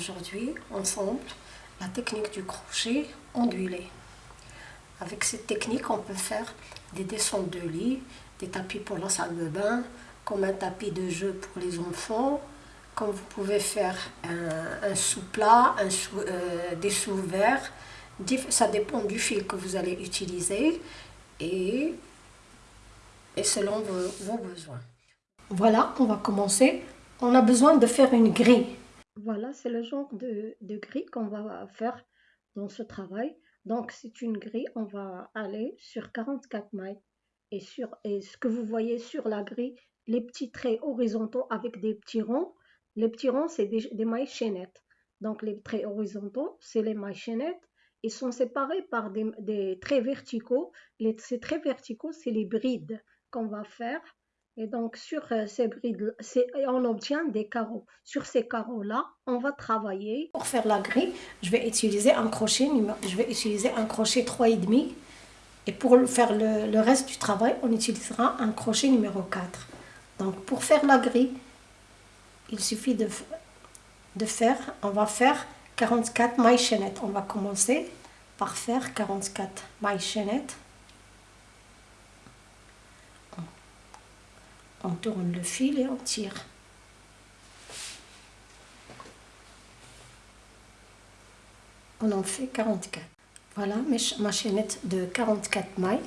Aujourd'hui ensemble la technique du crochet ondulé. Avec cette technique, on peut faire des descentes de lit, des tapis pour la salle de bain, comme un tapis de jeu pour les enfants, comme vous pouvez faire un, sous-plat, sous, euh, des sous-verts. Ça dépend du fil que vous allez utiliser et, et selon vos, besoins. Voilà, on va commencer. On a besoin de faire une grille. Voilà, c'est le genre de, de grille qu'on va faire dans ce travail. Donc, c'est une grille, on va aller sur 44 mailles. Et, sur, et ce que vous voyez sur la grille, les petits traits horizontaux avec des petits ronds, les petits ronds, c'est des, mailles chaînettes. Donc, les traits horizontaux, c'est les mailles chaînettes. Ils sont séparés par des, traits verticaux. Les, ces traits verticaux, c'est les brides qu'on va faire. Et donc, sur euh, ces brides, on obtient des carreaux. Sur ces carreaux-là, on va travailler. Pour faire la grille, je vais utiliser un crochet, je vais utiliser un crochet 3,5. Et pour faire le, reste du travail, on utilisera un crochet numéro 4. Donc, pour faire la grille, il suffit de, de faire, on va faire 44 mailles chaînettes. On va commencer par faire 44 mailles chaînettes. On tourne le fil et on tire. On en fait 44. Voilà ma chaînette de 44 mailles.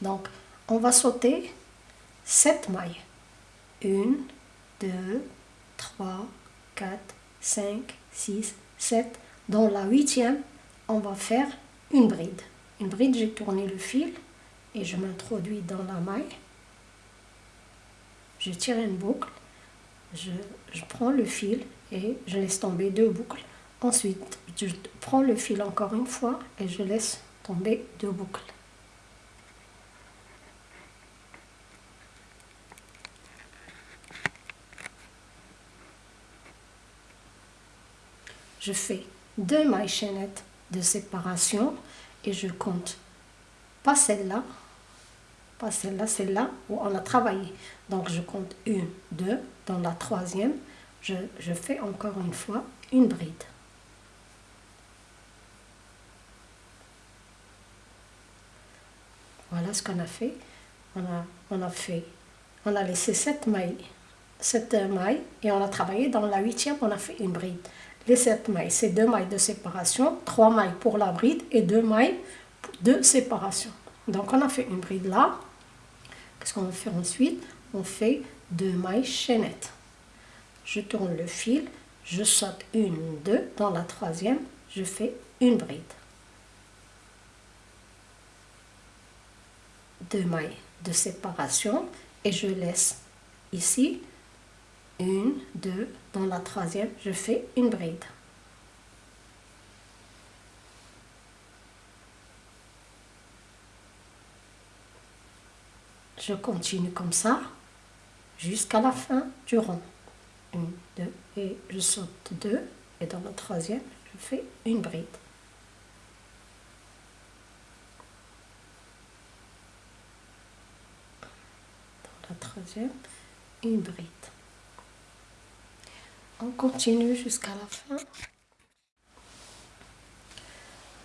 Donc, on va sauter 7 mailles. 1, 2, 3, 4, 5, 6, 7. Dans la huitième, on va faire une bride. Une bride, j'ai tourné le fil et je m'introduis dans la maille. Je tire une boucle, je, prends le fil et je laisse tomber deux boucles. Ensuite, je prends le fil encore une fois et je laisse tomber deux boucles. je fais deux mailles chaînettes de séparation et je compte pas celle-là, pas celle-là, celle-là où on a travaillé. Donc je compte une, deux, dans la troisième, je, je fais encore une fois une bride. Voilà ce qu'on a fait. On a, on a fait, on a laissé sept mailles, sept mailles et on a travaillé dans la huitième, on a fait une bride les 7 mailles, c'est deux mailles de séparation, trois mailles pour la bride et deux mailles de séparation. Donc on a fait une bride là. Qu'est-ce qu'on va faire ensuite? On fait deux mailles chaînettes. Je tourne le fil, je saute une, deux, dans la troisième, je fais une bride. Deux mailles de séparation et je laisse ici une, deux, dans la troisième, je fais une bride. Je continue comme ça jusqu'à la fin du rond. Une, deux, et je saute deux, et dans la troisième, je fais une bride. Dans la troisième, une bride. On continue jusqu'à la fin.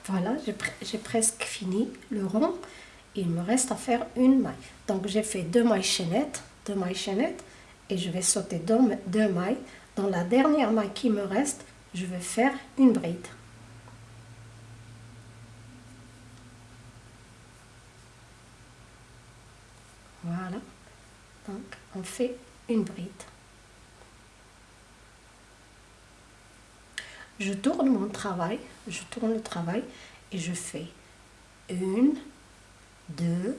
Voilà, j'ai presque fini le rond. Il me reste à faire une maille. Donc j'ai fait deux mailles chaînettes, deux mailles chaînettes et je vais sauter deux, deux mailles. Dans la dernière maille qui me reste, je vais faire une bride. Voilà. Donc on fait une bride. Je tourne mon travail, je tourne le travail et je fais une, deux,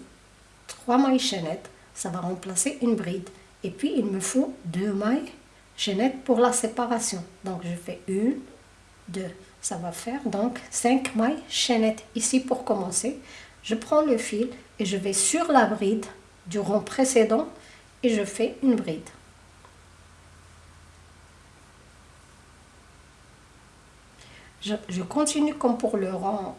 trois mailles chaînettes, ça va remplacer une bride. Et puis il me faut deux mailles chaînettes pour la séparation. Donc je fais une, deux, ça va faire donc cinq mailles chaînettes ici pour commencer. Je prends le fil et je vais sur la bride du rond précédent et je fais une bride. Je, continue comme pour le rang,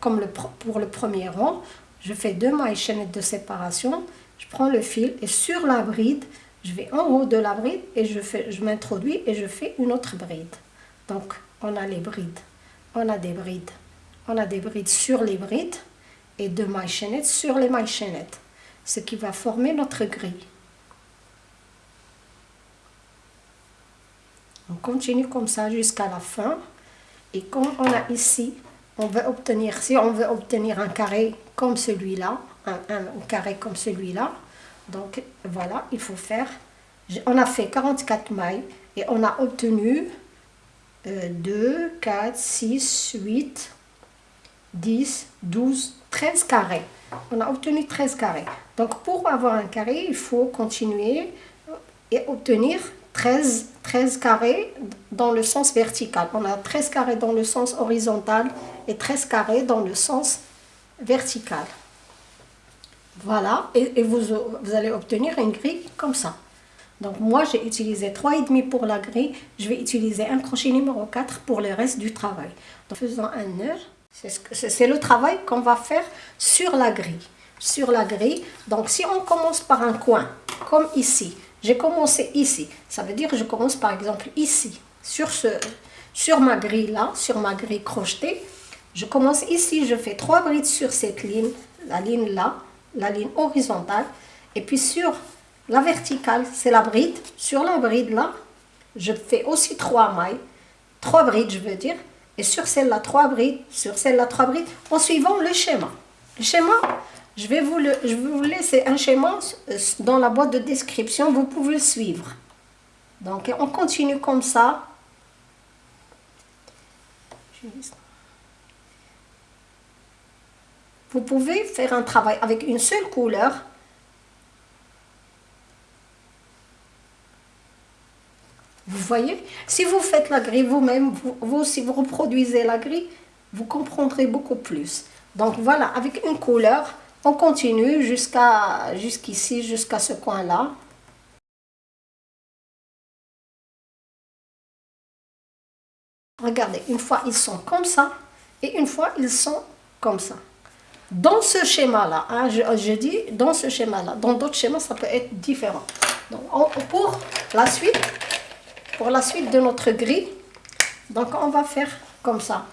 comme le, pour le premier rang. je fais deux mailles chaînettes de séparation, je prends le fil et sur la bride, je vais en haut de la bride et je, fais, je m'introduis et je fais une autre bride. Donc, on a les brides, on a des brides, on a des brides sur les brides et deux mailles chaînettes sur les mailles chaînettes, ce qui va former notre grille. On continue comme ça jusqu'à la fin. Et comme on a ici, on veut obtenir, si on veut obtenir un carré comme celui-là, un, carré comme celui-là, donc voilà, il faut faire, on a fait 44 mailles et on a obtenu 2, 4, 6, 8, 10, 12, 13 carrés. On a obtenu 13 carrés. Donc pour avoir un carré, il faut continuer et obtenir 13, 13 carrés dans le sens vertical. On a 13 carrés dans le sens horizontal et 13 carrés dans le sens vertical. Voilà, et, vous, vous, allez obtenir une grille comme ça. Donc moi, j'ai utilisé 3,5 pour la grille. Je vais utiliser un crochet numéro 4 pour le reste du travail. En faisant un nœud, c'est le travail qu'on va faire sur la grille. Sur la grille, donc si on commence par un coin, comme ici, j'ai commencé ici. Ça veut dire que je commence par exemple ici, sur, ce, sur ma grille là, sur ma grille crochetée. Je commence ici, je fais trois brides sur cette ligne, la ligne là, la ligne horizontale. Et puis sur la verticale, c'est la bride. Sur la bride là, je fais aussi trois mailles, trois brides je veux dire. Et sur celle-là, trois brides, sur celle-là, trois brides, en suivant le schéma. Le schéma, je vais, vous le, je vous laisser un schéma euh, dans la boîte de description, vous pouvez le suivre. Donc on continue comme ça. Vous pouvez faire un travail avec une seule couleur. Vous voyez Si vous faites la grille vous-même, vous, si vous reproduisez la grille, vous comprendrez beaucoup plus. Donc voilà, avec une couleur, on continue jusqu'à jusqu'ici, jusqu'à ce coin-là. Regardez, une fois ils sont comme ça et une fois ils sont comme ça. Dans ce schéma-là, hein, je, dis dans ce schéma-là, dans d'autres schémas ça peut être différent. Pour la suite, pour la suite de notre grille, donc on va faire comme ça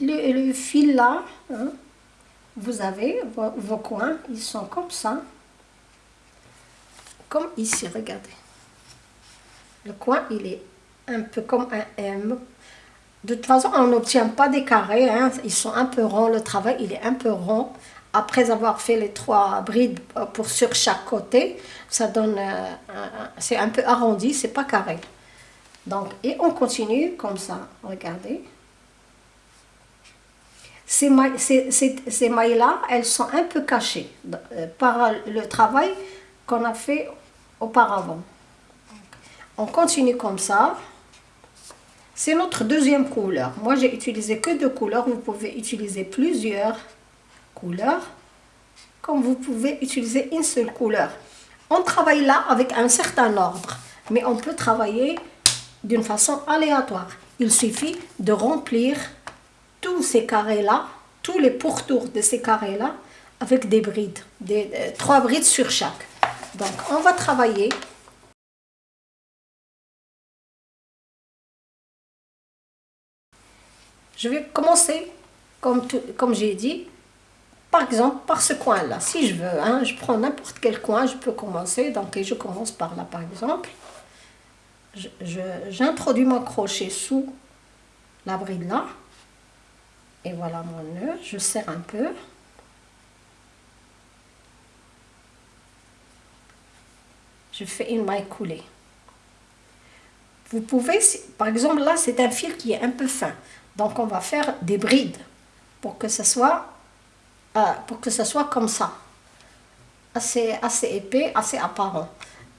le, fil là, hein, vous avez vos, coins, ils sont comme ça. Comme ici, regardez. Le coin, il est un peu comme un M. De toute façon, on n'obtient pas des carrés, hein. ils sont un peu ronds, le travail il est un peu rond. Après avoir fait les trois brides pour sur chaque côté, ça donne, euh, c'est un peu arrondi, c'est pas carré. Donc, et on continue comme ça, regardez. Ces mailles-là, elles sont un peu cachées euh, par le travail qu'on a fait auparavant. On continue comme ça. C'est notre deuxième couleur. Moi, j'ai utilisé que deux couleurs. Vous pouvez utiliser plusieurs couleurs, comme vous pouvez utiliser une seule couleur. On travaille là avec un certain ordre, mais on peut travailler d'une façon aléatoire. Il suffit de remplir tous ces carrés-là, tous les pourtours de ces carrés-là, avec des brides, des, euh, trois brides sur chaque. Donc, on va travailler Je vais commencer, comme, comme j'ai dit, par exemple, par ce coin-là. Si je veux, hein, je prends n'importe quel coin, je peux commencer. Donc, je commence par là, par exemple. J'introduis mon crochet sous la bride là. Et voilà mon nœud, je serre un peu. Je fais une maille coulée. Vous pouvez, par exemple là c'est un fil qui est un peu fin. Donc on va faire des brides pour que ce soit, euh, pour que ce soit comme ça. Assez, assez épais, assez apparent.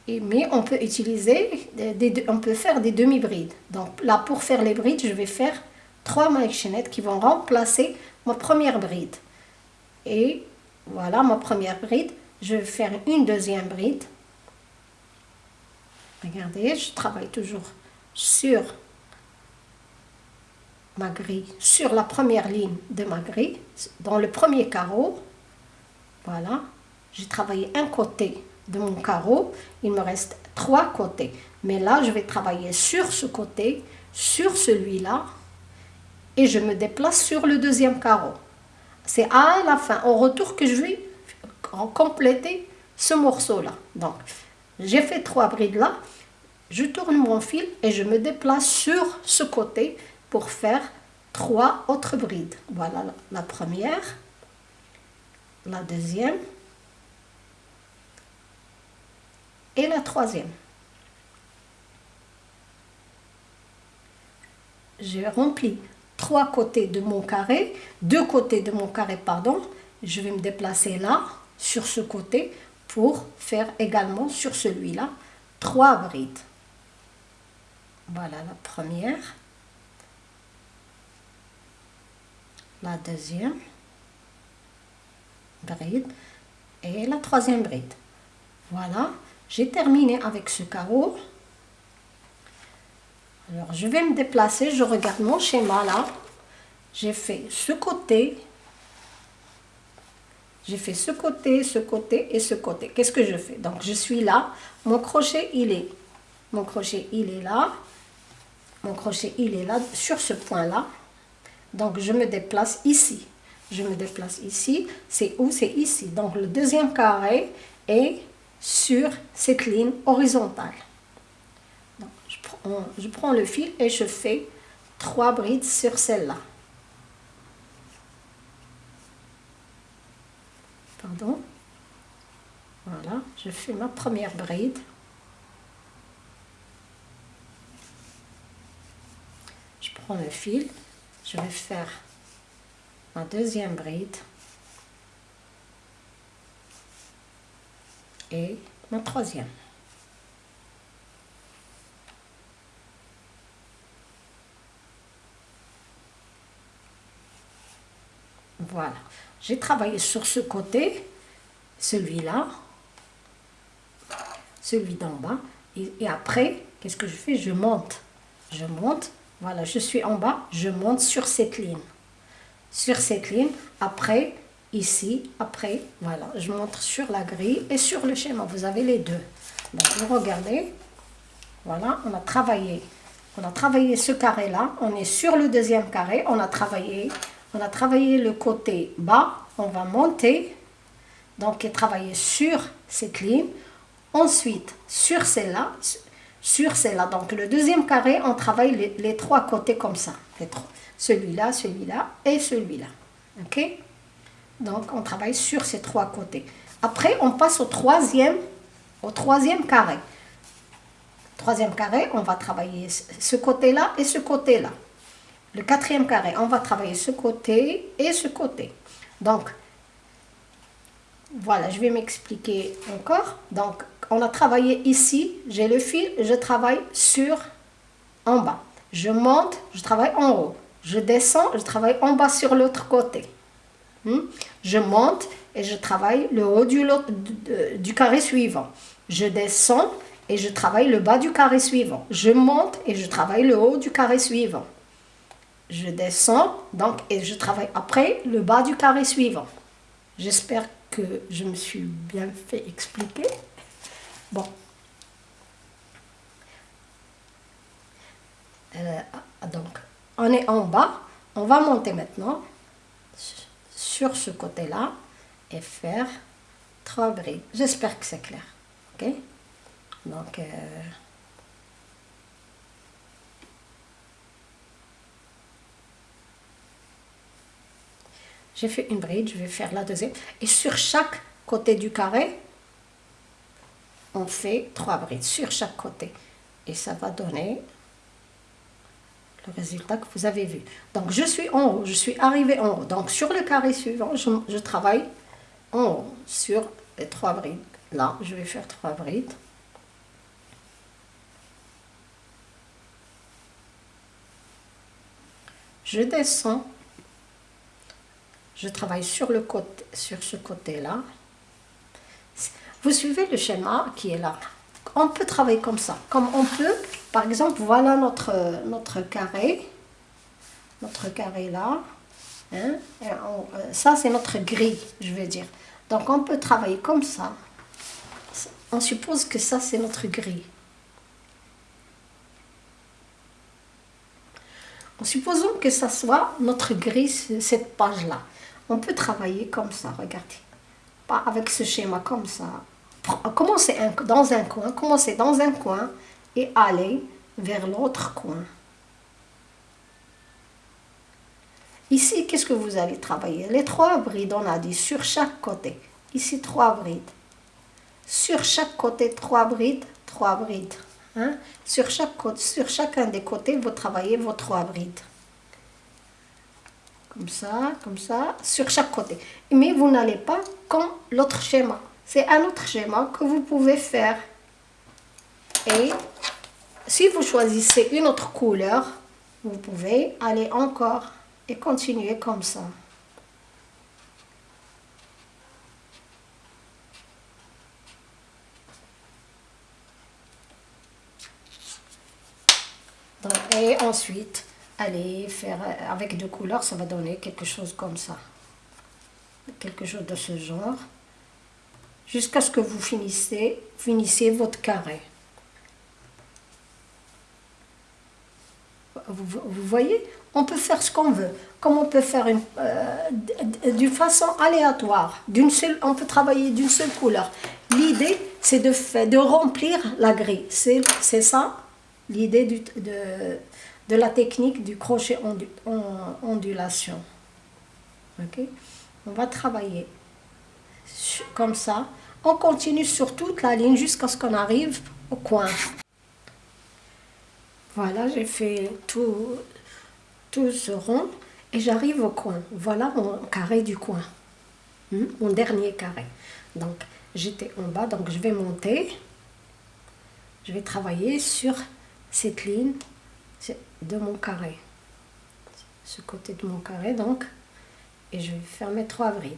Et, mais on peut utiliser, des, on peut faire des demi-brides. Donc là pour faire les brides, je vais faire trois mailles chaînettes qui vont remplacer ma première bride. Et voilà ma première bride. Je vais faire une deuxième bride. Regardez, je travaille toujours sur ma grille sur la première ligne de ma grille, dans le premier carreau. Voilà, j'ai travaillé un côté de mon carreau, il me reste trois côtés. Mais là, je vais travailler sur ce côté, sur celui-là, et je me déplace sur le deuxième carreau. C'est à la fin, au retour, que je vais compléter ce morceau-là. Donc, j'ai fait trois brides là, je tourne mon fil et je me déplace sur ce côté pour faire trois autres brides. Voilà la première, la deuxième et la troisième. J'ai rempli trois côtés de mon carré, deux côtés de mon carré, pardon. Je vais me déplacer là, sur ce côté, pour faire également sur celui-là trois brides. Voilà la première. La deuxième bride et la troisième bride. Voilà, j'ai terminé avec ce carreau. Alors, je vais me déplacer, je regarde mon schéma là. J'ai fait ce côté, j'ai fait ce côté, ce côté et ce côté. Qu'est-ce que je fais? Donc, je suis là, mon crochet, il est, mon crochet, il est là. Mon crochet, il est là, sur ce point-là. Donc, je me déplace ici. Je me déplace ici. C'est où? C'est ici. Donc, le deuxième carré est sur cette ligne horizontale. Je prends le fil et je fais trois brides sur celle-là. Pardon? Voilà, je fais ma première bride. Je prends le fil, je vais faire ma deuxième bride. et ma troisième. Voilà, j'ai travaillé sur ce côté, celui-là, celui d'en bas, et, après, qu'est-ce que je fais? Je monte, je monte, voilà, je suis en bas, je monte sur cette ligne. Sur cette ligne, après, ici, après, voilà, je montre sur la grille et sur le schéma, vous avez les deux. Donc, vous regardez, voilà, on a travaillé, on a travaillé ce carré-là, on est sur le deuxième carré, on a travaillé, on a travaillé le côté bas, on va monter, donc travailler sur cette ligne, ensuite sur celle-là, sur celle-là, donc le deuxième carré, on travaille les, les trois côtés comme ça, celui-là, celui-là et celui-là, ok? Donc, on travaille sur ces trois côtés. Après, on passe au troisième, au troisième carré. Troisième carré, on va travailler ce côté-là et ce côté-là. Le quatrième carré, on va travailler ce côté et ce côté. Donc, voilà, je vais m'expliquer encore. Donc, on a travaillé ici, j'ai le fil, je travaille sur en bas. Je monte, je travaille en haut. Je descends, je travaille en bas sur l'autre côté. Hmm? Je monte et je travaille le haut du, du carré suivant. Je descends et je travaille le bas du carré suivant. Je monte et je travaille le haut du carré suivant. Je descends donc et je travaille après le bas du carré suivant. J'espère que je me suis bien fait expliquer. Bon. Euh, donc, on est en bas. On va monter maintenant sur ce côté-là et faire trois brides. J'espère que c'est clair. Ok? Donc, euh, j'ai fait une bride, je vais faire la deuxième. Et sur chaque côté du carré, on fait trois brides sur chaque côté. Et ça va donner résultat que vous avez vu. Donc je suis en haut, je suis arrivé en haut. Donc sur le carré suivant, je, travaille en haut sur les trois brides. Là, je vais faire trois brides. Je descends, je travaille sur, le côté, sur ce côté-là. Vous suivez le schéma qui est là. On peut travailler comme ça, comme on peut par exemple, voilà notre, notre carré. notre carré là. Hein, euh, ça, c'est notre grille, je veux dire. Donc, on peut travailler comme ça. On suppose que ça, c'est notre grille. En supposant que ça soit notre grille, cette page-là. On peut travailler comme ça, regardez. Pas avec ce schéma comme ça. Commencez dans un coin, commencez dans un coin et aller vers l'autre coin. Ici, qu'est-ce que vous allez travailler? Les trois brides, on a dit, sur chaque côté. Ici, trois brides. Sur chaque côté, trois brides, trois brides. Hein? Sur, chaque, sur chacun des côtés, vous travaillez vos trois brides. Comme ça, comme ça, sur chaque côté. Mais vous n'allez pas comme l'autre schéma. C'est un autre schéma que vous pouvez faire. Et si vous choisissez une autre couleur, vous pouvez aller encore et continuer comme ça. et ensuite, allez faire avec deux couleurs, ça va donner quelque chose comme ça. Quelque chose de ce genre. Jusqu'à ce que vous finissez, finissez votre carré. Vous, voyez? On peut faire ce qu'on veut. Comme on peut faire euh, d'une façon aléatoire. D'une seule, on peut travailler d'une seule couleur. L'idée, c'est de, de remplir la grille. C'est ça? L'idée de, de la technique du crochet en ondulation. ok? On va travailler comme ça. On continue sur toute la ligne jusqu'à ce qu'on arrive au coin. Voilà, j'ai fait tout, tout ce rond et j'arrive au coin. Voilà mon carré du coin, hmm? mon dernier carré. Donc, j'étais en bas, donc je vais monter. Je vais travailler sur cette ligne de mon carré. Ce côté de mon carré, donc. Et je vais faire mes trois brides.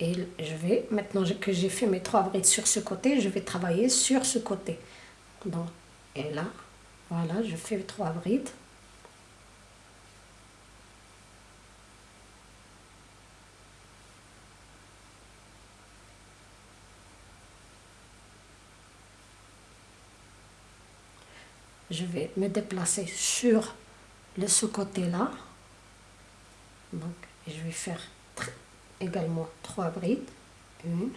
Et je vais, maintenant que j'ai fait mes trois brides sur ce côté, je vais travailler sur ce côté. Donc, et là, voilà, je fais trois brides. Je vais me déplacer sur le ce côté-là. Donc, je vais faire également trois brides. Une.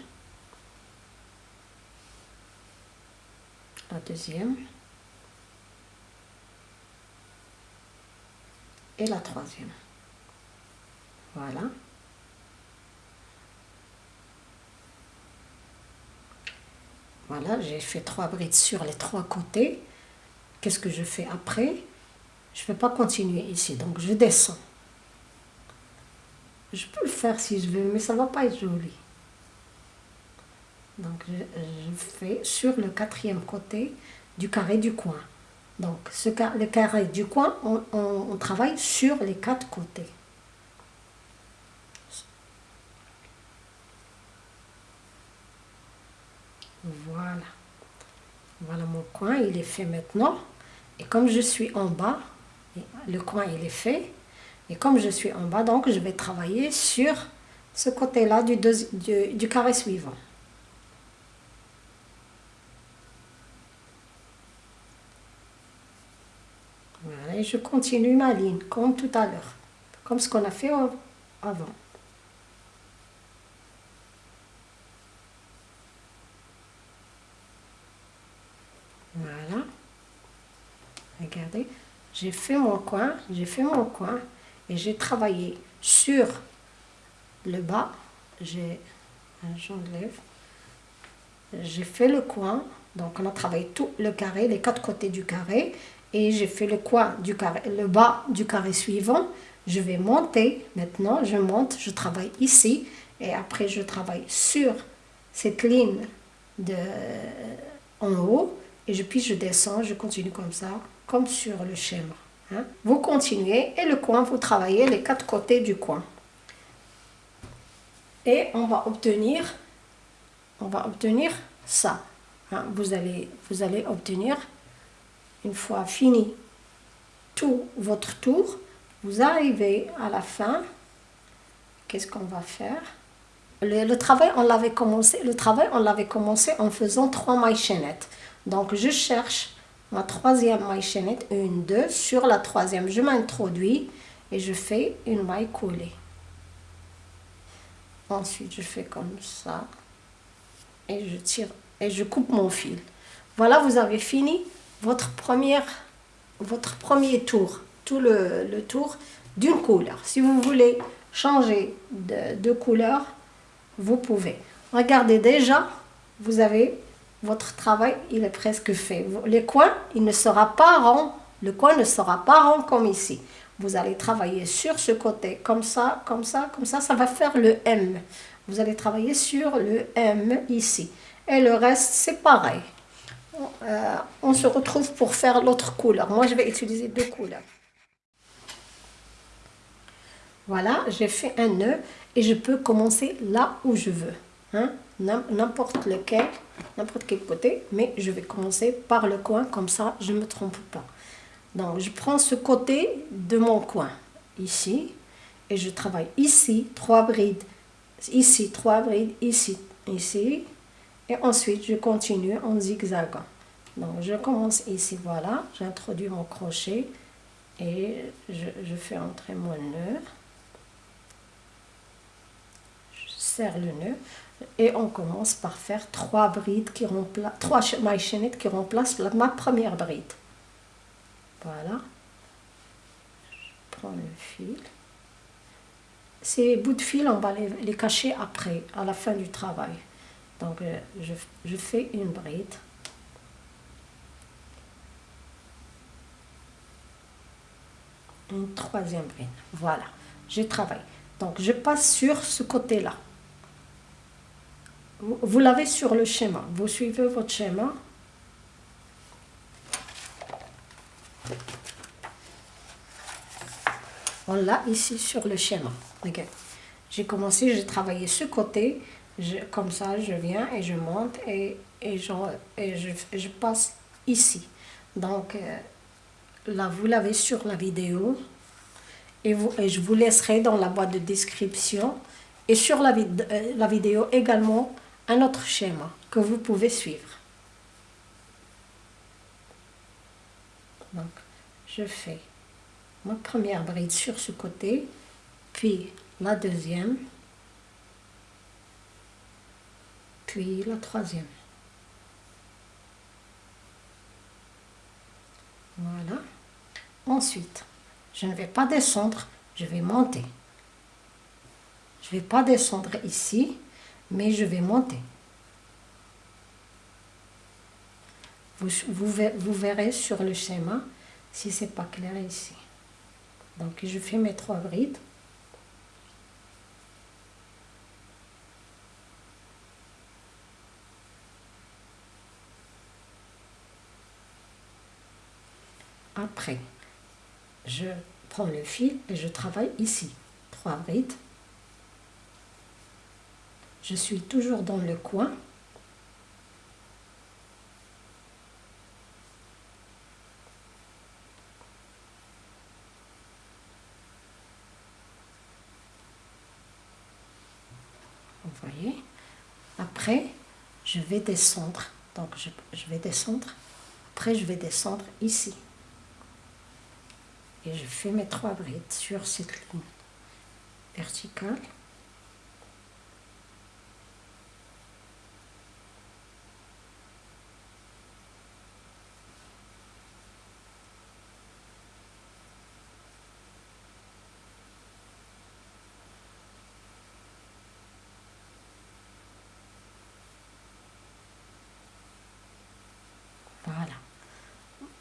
La deuxième. Et la troisième. Voilà. Voilà, j'ai fait trois brides sur les trois côtés. Qu'est-ce que je fais après? Je ne vais pas continuer ici, donc je descends. Je peux le faire si je veux, mais ça ne va pas être joli. Donc je, fais sur le quatrième côté du carré du coin. Donc ce, le carré du coin, on, travaille sur les quatre côtés. Voilà. Voilà mon coin, il est fait maintenant. Et comme je suis en bas, le coin il est fait. Et comme je suis en bas, donc je vais travailler sur ce côté-là du, du, carré suivant. Voilà, et je continue ma ligne, comme tout à l'heure, comme ce qu'on a fait avant. Voilà. Regardez, j'ai fait mon coin, j'ai fait mon coin et j'ai travaillé sur le bas. J'ai, j'enlève, j'ai fait le coin, donc on a travaillé tout le carré, les quatre côtés du carré. Et j'ai fait le coin du carré, le bas du carré suivant. Je vais monter. Maintenant, je monte, je travaille ici. Et après je travaille sur cette ligne de en haut et puis je descends, je continue comme ça, comme sur le schéma. Hein? Vous continuez et le coin, vous travaillez les quatre côtés du coin. Et on va obtenir, on va obtenir ça. Hein? Vous, allez, vous allez obtenir, une fois fini tout votre tour, vous arrivez à la fin. Qu'est-ce qu'on va faire? Le, travail, on l'avait commencé, le travail, on l'avait commencé en faisant trois mailles chaînettes. Donc, je cherche ma troisième maille chaînette, une, deux, sur la troisième, je m'introduis et je fais une maille coulée. Ensuite, je fais comme ça et je tire et je coupe mon fil. Voilà, vous avez fini votre, première, votre premier tour, tout le, tour d'une couleur. Si vous voulez changer de, de couleur, vous pouvez. Regardez déjà, vous avez votre travail, il est presque fait. Les coins, il ne sera pas rond. Le coin ne sera pas rond comme ici. Vous allez travailler sur ce côté, comme ça, comme ça, comme ça. Ça va faire le M. Vous allez travailler sur le M ici. Et le reste, c'est pareil. Euh, on se retrouve pour faire l'autre couleur. Moi, je vais utiliser deux couleurs. Voilà, j'ai fait un nœud et je peux commencer là où je veux. Hein? N'importe lequel, n'importe quel côté, mais je vais commencer par le coin, comme ça je ne me trompe pas. Donc je prends ce côté de mon coin, ici, et je travaille ici, trois brides, ici, trois brides, ici, ici, et ensuite je continue en zigzagant. Donc je commence ici, voilà, j'introduis mon crochet et je, je fais entrer mon nœud. serre le nœud et on commence par faire trois brides qui remplacent, trois mailles chaînettes qui remplacent ma première bride. Voilà. Je prends le fil. Ces bouts de fil, on va les, cacher après, à la fin du travail. Donc, euh, je, je fais une bride. Une troisième bride. Voilà, je travaille. Donc, je passe sur ce côté-là. Vous l'avez sur le schéma. Vous suivez votre schéma. On l'a ici sur le schéma. J'ai commencé, j'ai travaillé ce côté. Je, comme ça, je viens et je monte et, et, je, je, passe ici. Donc, euh, là, vous l'avez sur la vidéo. Et, vous, et je vous laisserai dans la boîte de description. Et sur la, euh, la vidéo également, un autre schéma que vous pouvez suivre. Donc, je fais ma première bride sur ce côté, puis la deuxième, puis la troisième. Voilà. Ensuite, je ne vais pas descendre, je vais monter. Je vais pas descendre ici, mais je vais monter. Vous, vous, verrez sur le schéma si c'est pas clair ici. Donc je fais mes trois brides. Après, je prends le fil et je travaille ici. Trois brides. Je suis toujours dans le coin. Vous voyez? Après, je vais descendre. Donc, je, je vais descendre. Après, je vais descendre ici. Et je fais mes trois brides sur cette ligne verticale.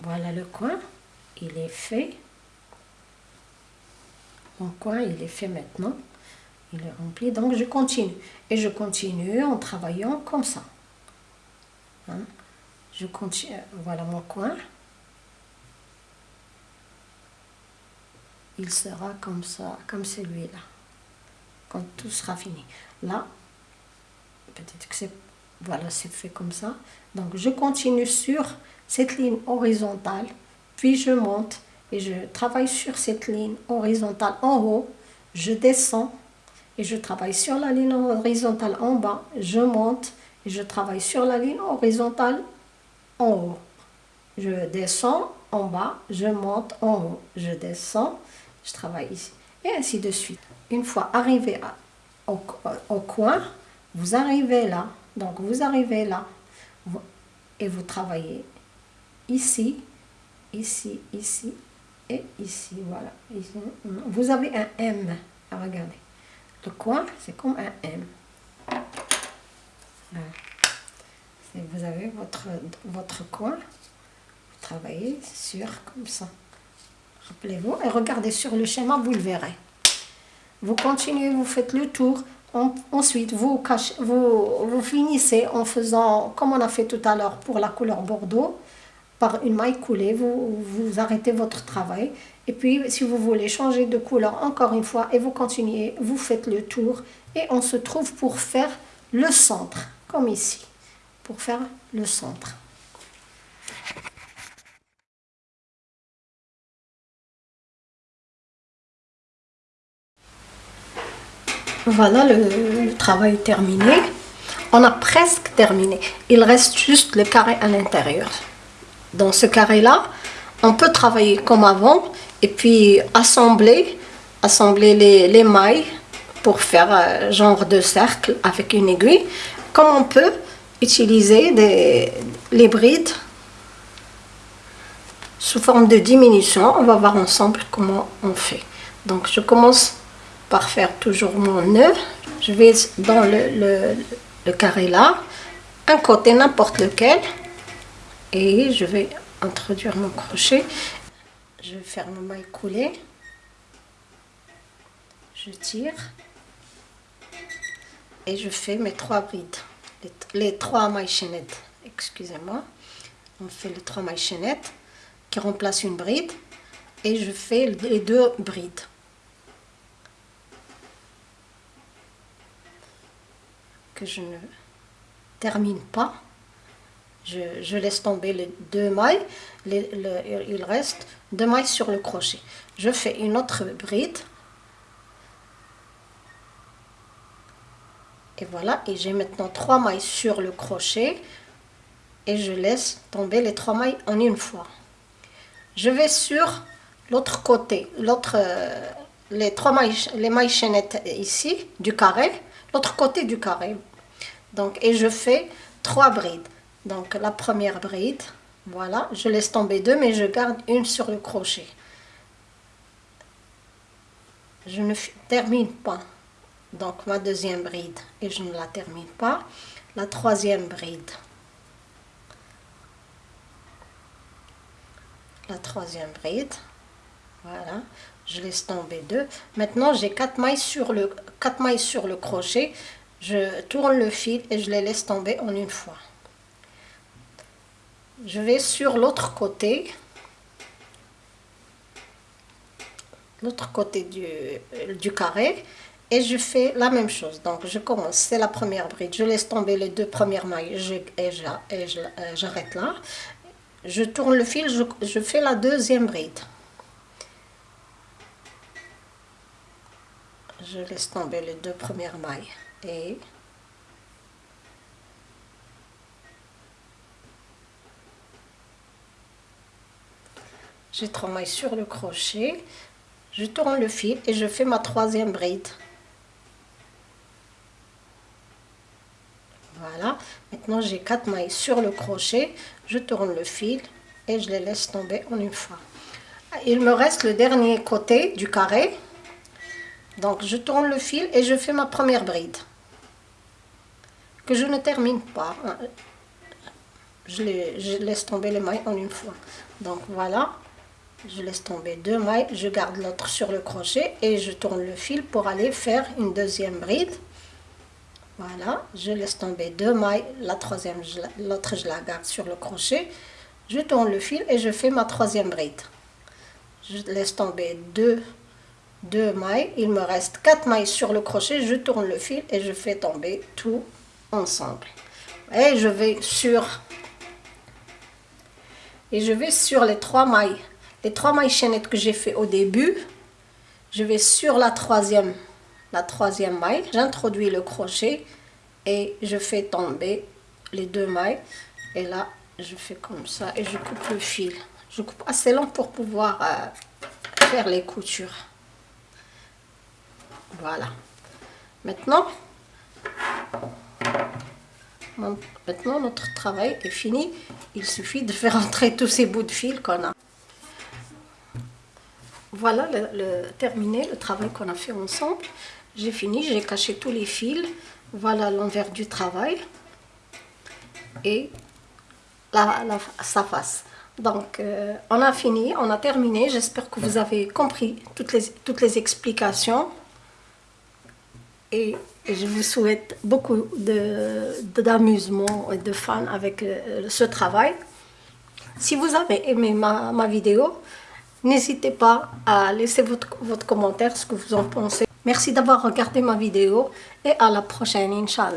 Voilà le coin, il est fait. Mon coin, il est fait maintenant. Il est rempli, donc je continue. Et je continue en travaillant comme ça. Hein? Je continue, voilà mon coin. il sera comme ça, comme celui-là, quand tout sera fini. Là, peut-être que c'est, voilà, c'est fait comme ça. Donc je continue sur cette ligne horizontale, puis je monte et je travaille sur cette ligne horizontale en haut, je descends et je travaille sur la ligne horizontale en bas, je monte et je travaille sur la ligne horizontale en haut. Je descends en bas, je monte en haut, je descends, je travaille ici et ainsi de suite. Une fois arrivé au, coin, vous arrivez là, donc vous arrivez là et vous travaillez ici, ici, ici et ici, voilà. Vous avez un M, à regarder. Le coin, c'est comme un M. Vous avez votre, votre coin, vous travaillez sur comme ça. Rappelez-vous, et regardez sur le schéma, vous le verrez. Vous continuez, vous faites le tour. Ensuite, vous, finissez en faisant, comme on a fait tout à l'heure pour la couleur bordeaux, par une maille coulée, vous, vous arrêtez votre travail. Et puis, si vous voulez changer de couleur encore une fois, et vous continuez, vous faites le tour. Et on se trouve pour faire le centre, comme ici, pour faire le centre. Voilà, le, travail terminé. On a presque terminé. Il reste juste le carré à l'intérieur. Dans ce carré-là, on peut travailler comme avant et puis assembler, assembler les, les mailles pour faire un genre de cercle avec une aiguille. Comme on peut utiliser les brides sous forme de diminution. On va voir ensemble comment on fait. Donc je commence par faire toujours mon nœud. Je vais dans le, carré là, un côté n'importe lequel, et je vais introduire mon crochet. Je mon maille coulée. Je tire et je fais mes trois brides, les, trois mailles chaînettes. Excusez-moi. On fait les trois mailles chaînettes qui remplacent une bride et je fais les deux brides. Que je ne termine pas. Je, laisse tomber les deux mailles, il reste deux mailles sur le crochet. Je fais une autre bride. Et voilà, et j'ai maintenant trois mailles sur le crochet et je laisse tomber les trois mailles en une fois. Je vais sur l'autre côté, l'autre, les trois mailles, les mailles chaînettes ici du carré, l'autre côté du carré. Donc, et je fais trois brides. Donc, la première bride, voilà, je laisse tomber deux, mais je garde une sur le crochet. Je ne termine pas. Donc, ma deuxième bride, et je ne la termine pas. La troisième bride. La troisième bride. Voilà, je laisse tomber deux. Maintenant, j'ai quatre mailles sur le quatre mailles sur le crochet. Je tourne le fil et je les laisse tomber en une fois. Je vais sur l'autre côté. L'autre côté du, du carré et je fais la même chose. Donc je commence, c'est la première bride, je laisse tomber les deux premières mailles je, et euh, j'arrête là. Je tourne le fil, je, fais la deuxième bride. Je laisse tomber les deux premières mailles j'ai trois mailles sur le crochet je tourne le fil et je fais ma troisième bride. Voilà. Maintenant j'ai quatre mailles sur le crochet je tourne le fil et je les laisse tomber en une fois. Il me reste le dernier côté du carré. Donc je tourne le fil et je fais ma première bride que je ne termine pas. Hein. Je, laisse tomber les mailles en une fois. Donc voilà, je laisse tomber deux mailles, je garde l'autre sur le crochet et je tourne le fil pour aller faire une deuxième bride. Voilà, je laisse tomber deux mailles, la troisième, l'autre je la garde sur le crochet. Je tourne le fil et je fais ma troisième bride. Je laisse tomber deux deux mailles il me reste quatre mailles sur le crochet je tourne le fil et je fais tomber tout ensemble. Et je vais sur et je vais sur les trois mailles les trois mailles chaînettes que j'ai fait au début. Je vais sur la troisième la troisième maille. J'introduis le crochet et je fais tomber les deux mailles. Et là je fais comme ça et je coupe le fil. Je coupe assez long pour pouvoir euh, faire les coutures. Voilà. Maintenant maintenant notre travail est fini. Il suffit de faire entrer tous ces bouts de fil qu'on a. Voilà le, terminé le travail qu'on a fait ensemble. J'ai fini j'ai caché tous les fils. Voilà l'envers du travail. Et la, sa face. Donc euh, on a fini on a terminé. J'espère que vous avez compris toutes les toutes les explications. Et je vous souhaite beaucoup d'amusement et de fun avec euh, ce travail. Si vous avez aimé ma, ma vidéo, n'hésitez pas à laisser votre, votre commentaire, ce que vous en pensez. Merci d'avoir regardé ma vidéo et à la prochaine, Inch'Allah.